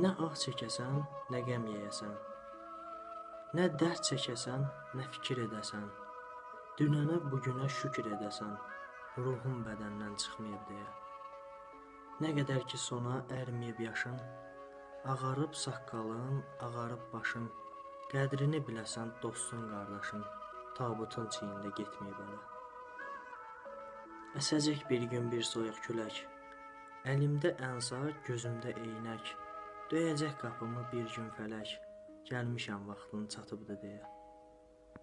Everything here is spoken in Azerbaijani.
Nə ah çəkəsən, nə qəm yeyəsən. Nə dərd çəkəsən, nə fikir edəsən. Dünənə, bu günə şükür edəsən. Ruhun bədəndən çıxmayıb deyə. Nə qədər ki sona ərməyib yaşın, ağarıb saqqalın, ağarıb başın. Qədrini biləsən dostun, qardaşın, tabutun çiyində getməyib ələ. Əsəcək bir gün bir soyuq külək. Əlimdə ənsa, gözümdə eynək. Döyəcək qapımı bir gün fələk. Gəlmişəm vaxtın çatıbdı deyə.